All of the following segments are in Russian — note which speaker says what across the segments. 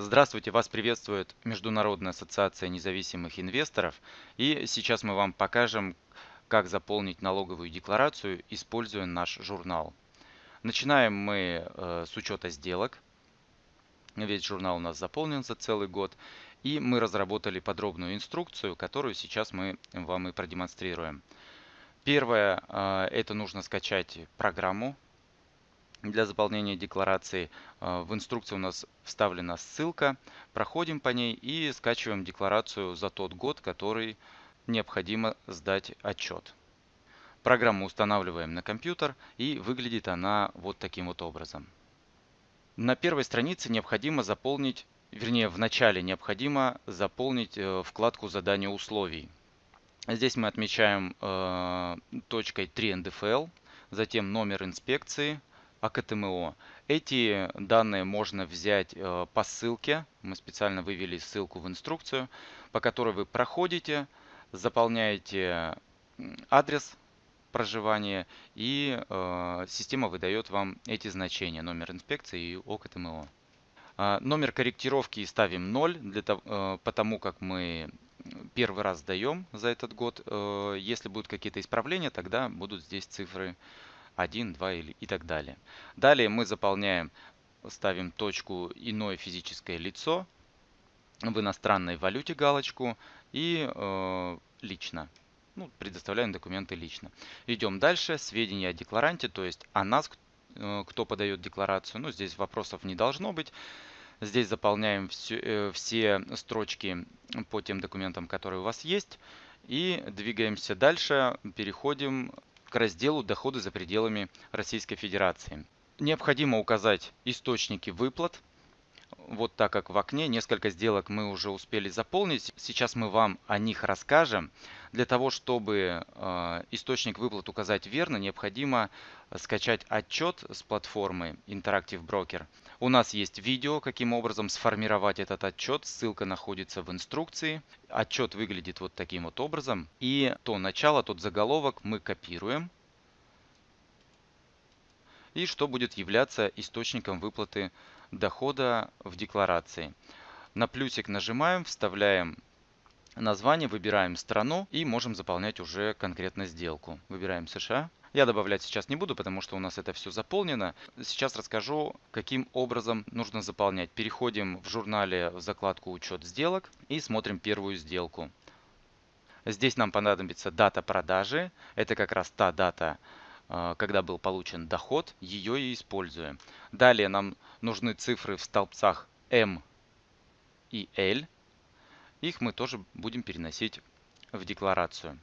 Speaker 1: Здравствуйте, вас приветствует Международная ассоциация независимых инвесторов. И сейчас мы вам покажем, как заполнить налоговую декларацию, используя наш журнал. Начинаем мы э, с учета сделок. Весь журнал у нас заполнен за целый год. И мы разработали подробную инструкцию, которую сейчас мы вам и продемонстрируем. Первое, э, это нужно скачать программу для заполнения декларации. Э, в инструкции у нас вставлена ссылка. Проходим по ней и скачиваем декларацию за тот год, который необходимо сдать отчет. Программу устанавливаем на компьютер и выглядит она вот таким вот образом. На первой странице необходимо заполнить, вернее в начале необходимо заполнить э, вкладку задания условий. Здесь мы отмечаем э, точкой 3 НДФЛ, затем номер инспекции, АКТМО. Эти данные можно взять э, по ссылке. Мы специально вывели ссылку в инструкцию, по которой вы проходите, заполняете адрес проживания и э, система выдает вам эти значения, номер инспекции и ОКТМО. Э, номер корректировки ставим 0, для того, э, потому как мы первый раз сдаем за этот год. Если будут какие-то исправления, тогда будут здесь цифры 1, 2 или и так далее. Далее мы заполняем, ставим точку «Иное физическое лицо», в иностранной валюте галочку и э, лично. Ну, предоставляем документы лично. Идем дальше. Сведения о декларанте, то есть о нас, э, кто подает декларацию. Ну, здесь вопросов не должно быть. Здесь заполняем все, э, все строчки по тем документам, которые у вас есть. И двигаемся дальше. Переходим к разделу «Доходы за пределами Российской Федерации». Необходимо указать источники выплат. Вот так как в окне несколько сделок мы уже успели заполнить. Сейчас мы вам о них расскажем. Для того, чтобы э, источник выплат указать верно, необходимо скачать отчет с платформы Interactive Broker. У нас есть видео, каким образом сформировать этот отчет. Ссылка находится в инструкции. Отчет выглядит вот таким вот образом. И то начало, тот заголовок мы копируем. И что будет являться источником выплаты дохода в декларации. На плюсик нажимаем, вставляем название, выбираем страну и можем заполнять уже конкретно сделку. Выбираем США. Я добавлять сейчас не буду, потому что у нас это все заполнено. Сейчас расскажу, каким образом нужно заполнять. Переходим в журнале в закладку «Учет сделок» и смотрим первую сделку. Здесь нам понадобится дата продажи. Это как раз та дата, э, когда был получен доход. Ее и используем. Далее нам нужны цифры в столбцах M и L. Их мы тоже будем переносить в декларацию.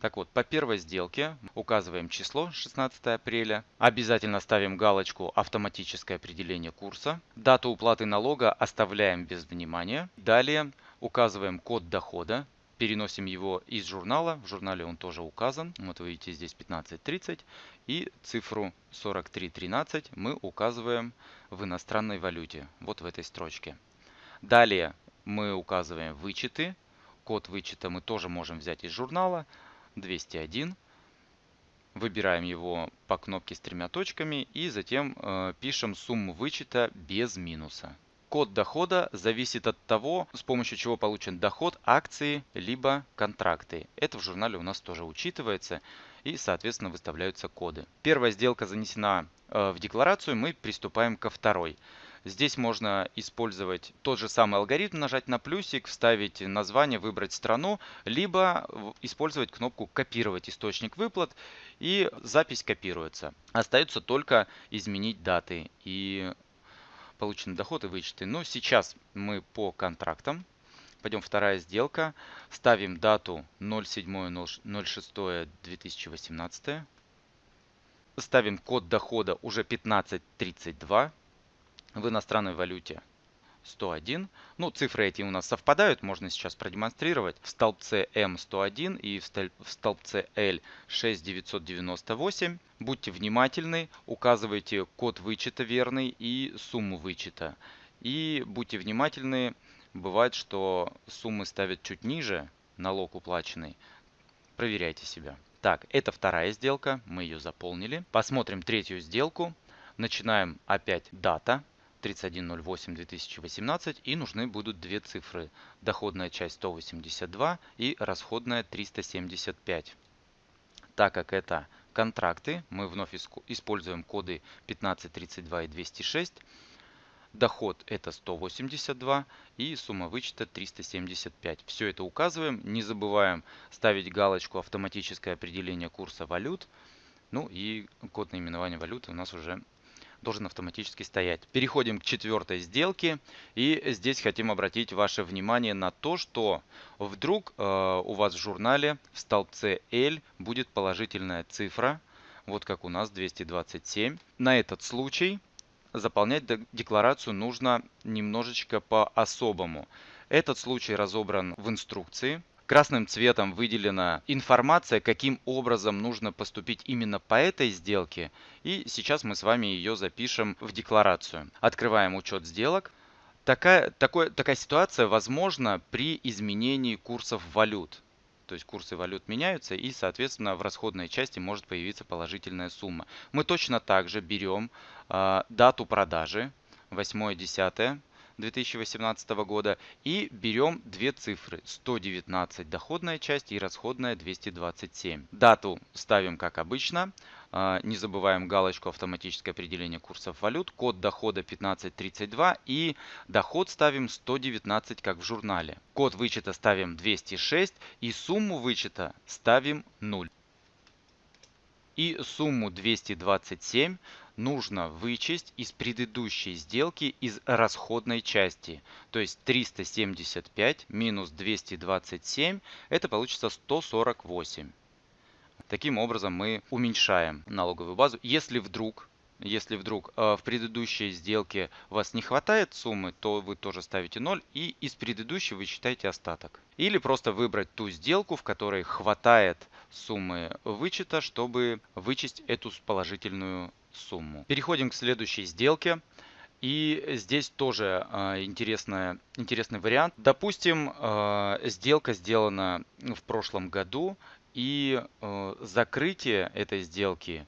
Speaker 1: Так вот, по первой сделке указываем число 16 апреля. Обязательно ставим галочку «Автоматическое определение курса». Дату уплаты налога оставляем без внимания. Далее указываем код дохода. Переносим его из журнала. В журнале он тоже указан. Вот вы видите здесь 1530. И цифру 4313 мы указываем в иностранной валюте. Вот в этой строчке. Далее мы указываем вычеты. Код вычета мы тоже можем взять из журнала. 201. Выбираем его по кнопке с тремя точками и затем э, пишем сумму вычета без минуса. Код дохода зависит от того, с помощью чего получен доход, акции, либо контракты. Это в журнале у нас тоже учитывается и, соответственно, выставляются коды. Первая сделка занесена э, в декларацию, мы приступаем ко второй. Здесь можно использовать тот же самый алгоритм, нажать на плюсик, вставить название, выбрать страну, либо использовать кнопку «Копировать источник выплат» и запись копируется. Остается только изменить даты и полученный доход и вычеты. Но сейчас мы по контрактам. Пойдем вторая сделка. Ставим дату 07.06.2018. Ставим код дохода уже 1532 в иностранной валюте 101. Ну, цифры эти у нас совпадают, можно сейчас продемонстрировать. В столбце М 101 и в столбце L 6998. Будьте внимательны, указывайте код вычета верный и сумму вычета. И будьте внимательны, бывает, что суммы ставят чуть ниже, налог уплаченный. Проверяйте себя. Так, это вторая сделка, мы ее заполнили. Посмотрим третью сделку. Начинаем опять дата 31.08.2018 и нужны будут две цифры. Доходная часть 182 и расходная 375. Так как это контракты, мы вновь используем коды 1532 и 206. Доход это 182 и сумма вычета 375. Все это указываем. Не забываем ставить галочку автоматическое определение курса валют. Ну и код наименования валюты у нас уже должен автоматически стоять. Переходим к четвертой сделке. И здесь хотим обратить ваше внимание на то, что вдруг э, у вас в журнале в столбце L будет положительная цифра. Вот как у нас 227. На этот случай заполнять декларацию нужно немножечко по-особому. Этот случай разобран в инструкции. Красным цветом выделена информация, каким образом нужно поступить именно по этой сделке. И сейчас мы с вами ее запишем в декларацию. Открываем учет сделок. Такая, такой, такая ситуация возможна при изменении курсов валют. То есть курсы валют меняются и, соответственно, в расходной части может появиться положительная сумма. Мы точно так же берем э, дату продажи 8-10 2018 года и берем две цифры 119 доходная часть и расходная 227. Дату ставим как обычно. А, не забываем галочку автоматическое определение курсов валют, код дохода 1532 и доход ставим 119 как в журнале. Код вычета ставим 206 и сумму вычета ставим 0. И сумму 227 нужно вычесть из предыдущей сделки из расходной части. То есть 375 минус 227 это получится 148. Таким образом мы уменьшаем налоговую базу. Если вдруг если вдруг э, в предыдущей сделке вас не хватает суммы, то вы тоже ставите 0 и из предыдущей вы считаете остаток. Или просто выбрать ту сделку, в которой хватает суммы вычета, чтобы вычесть эту положительную сумму. Переходим к следующей сделке. И здесь тоже э, интересная, интересный вариант. Допустим, э, сделка сделана в прошлом году, и э, закрытие этой сделки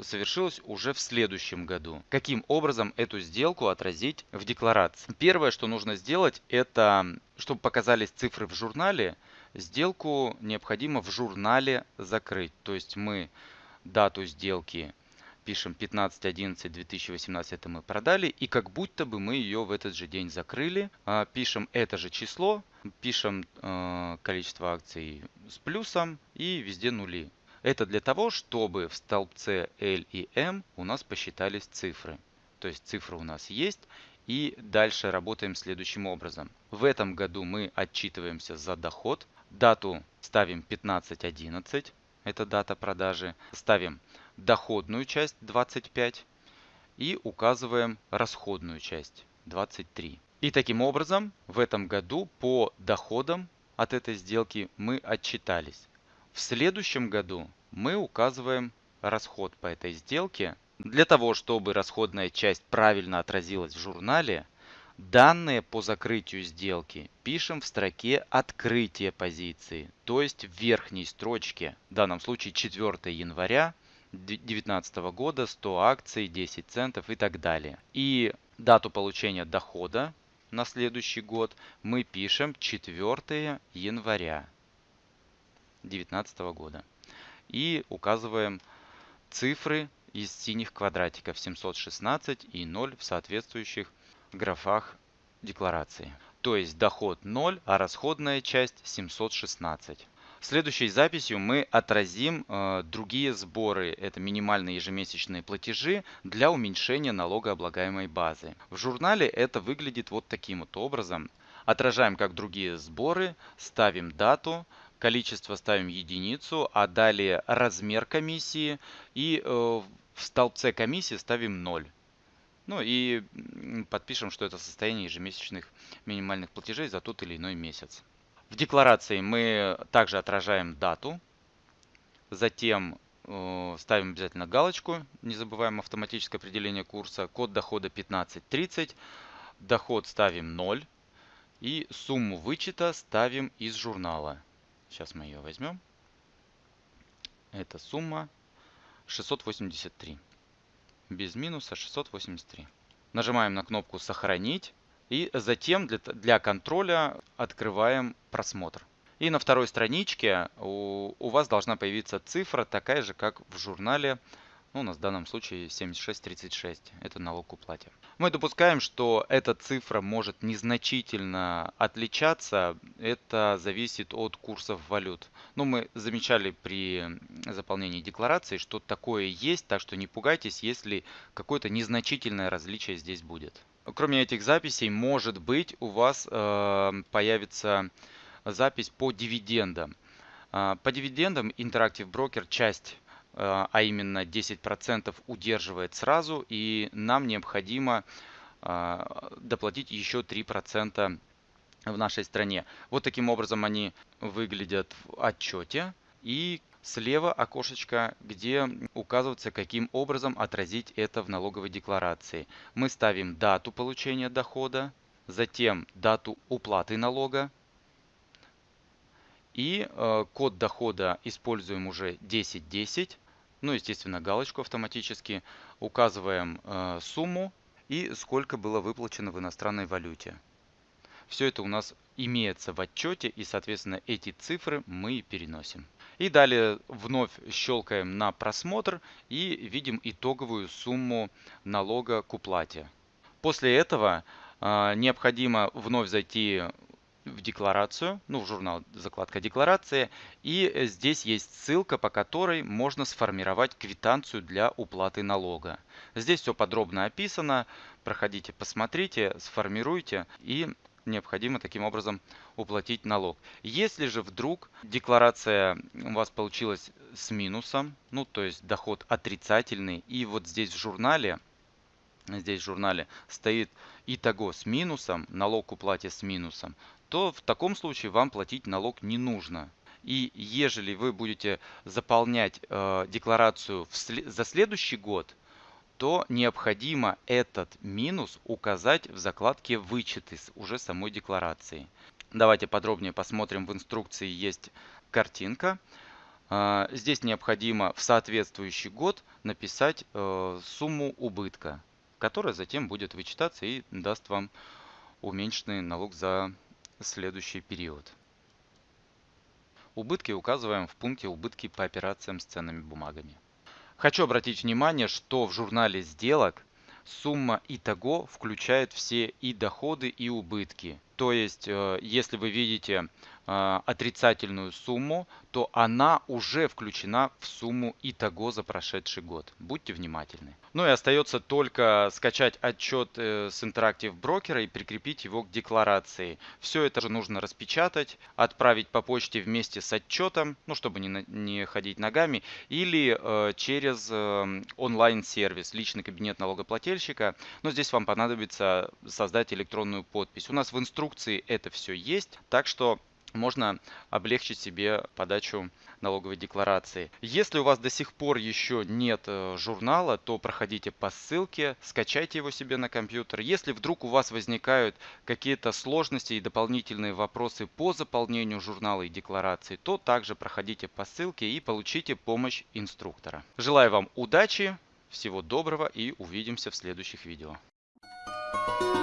Speaker 1: совершилось уже в следующем году. Каким образом эту сделку отразить в декларации? Первое, что нужно сделать, это, чтобы показались цифры в журнале, сделку необходимо в журнале закрыть. То есть мы дату сделки пишем 15.11.2018 это мы продали, и как будто бы мы ее в этот же день закрыли. А, пишем это же число, пишем э, количество акций с плюсом и везде нули. Это для того, чтобы в столбце L и M у нас посчитались цифры. То есть цифры у нас есть. И дальше работаем следующим образом. В этом году мы отчитываемся за доход. Дату ставим 15.11. Это дата продажи. Ставим доходную часть 25 и указываем расходную часть 23. И таким образом в этом году по доходам от этой сделки мы отчитались. В следующем году мы указываем расход по этой сделке. Для того, чтобы расходная часть правильно отразилась в журнале, данные по закрытию сделки пишем в строке открытия позиции, то есть в верхней строчке, в данном случае 4 января 2019 года 100 акций, 10 центов и так далее. И дату получения дохода на следующий год мы пишем 4 января 2019 года. И указываем цифры из синих квадратиков 716 и 0 в соответствующих графах декларации. То есть доход 0, а расходная часть 716. Следующей записью мы отразим э, другие сборы, это минимальные ежемесячные платежи для уменьшения налогооблагаемой базы. В журнале это выглядит вот таким вот образом. Отражаем как другие сборы, ставим дату, количество ставим единицу, а далее размер комиссии и э, в столбце комиссии ставим 0. Ну и подпишем, что это состояние ежемесячных минимальных платежей за тот или иной месяц. В декларации мы также отражаем дату, затем э, ставим обязательно галочку, не забываем автоматическое определение курса, код дохода 1530, доход ставим 0 и сумму вычета ставим из журнала. Сейчас мы ее возьмем. Это сумма 683. без минуса 683. Нажимаем на кнопку «Сохранить». И затем для, для контроля открываем просмотр. И на второй страничке у, у вас должна появиться цифра, такая же, как в журнале ну, у нас в данном случае 7636. Это налог к уплате. Мы допускаем, что эта цифра может незначительно отличаться. Это зависит от курсов валют. Но ну, мы замечали при заполнении декларации, что такое есть. Так что не пугайтесь, если какое-то незначительное различие здесь будет. Кроме этих записей, может быть, у вас э, появится запись по дивидендам. Э, по дивидендам Interactive Broker часть Э, а именно 10% удерживает сразу, и нам необходимо э, доплатить еще 3% в нашей стране. Вот таким образом они выглядят в отчете. И слева окошечко, где указывается, каким образом отразить это в налоговой декларации. Мы ставим дату получения дохода, затем дату уплаты налога, и э, код дохода используем уже 1010 ну, естественно, галочку автоматически, указываем э, сумму и сколько было выплачено в иностранной валюте. Все это у нас имеется в отчете и, соответственно, эти цифры мы переносим. И далее вновь щелкаем на просмотр и видим итоговую сумму налога к уплате. После этого э, необходимо вновь зайти в декларацию, ну в журнал закладка декларации. И здесь есть ссылка, по которой можно сформировать квитанцию для уплаты налога. Здесь все подробно описано. Проходите, посмотрите, сформируйте и необходимо таким образом уплатить налог. Если же вдруг декларация у вас получилась с минусом, ну то есть доход отрицательный, и вот здесь в журнале здесь в журнале стоит итого с минусом, налог уплате с минусом, то в таком случае вам платить налог не нужно. И ежели вы будете заполнять э, декларацию в за следующий год, то необходимо этот минус указать в закладке «Вычеты» уже самой декларации. Давайте подробнее посмотрим. В инструкции есть картинка. Э, здесь необходимо в соответствующий год написать э, сумму убытка, которая затем будет вычитаться и даст вам уменьшенный налог за следующий период. Убытки указываем в пункте «Убытки по операциям с ценными бумагами». Хочу обратить внимание, что в журнале сделок сумма итого включает все и доходы, и убытки. То есть, э, если вы видите отрицательную сумму, то она уже включена в сумму итого за прошедший год. Будьте внимательны. Ну и остается только скачать отчет э, с Interactive Broker и прикрепить его к декларации. Все это же нужно распечатать, отправить по почте вместе с отчетом, ну чтобы не, не ходить ногами, или э, через э, онлайн-сервис, личный кабинет налогоплательщика. Но здесь вам понадобится создать электронную подпись. У нас в инструкции это все есть, так что можно облегчить себе подачу налоговой декларации. Если у вас до сих пор еще нет э, журнала, то проходите по ссылке, скачайте его себе на компьютер. Если вдруг у вас возникают какие-то сложности и дополнительные вопросы по заполнению журнала и декларации, то также проходите по ссылке и получите помощь инструктора. Желаю вам удачи, всего доброго и увидимся в следующих видео. Thank you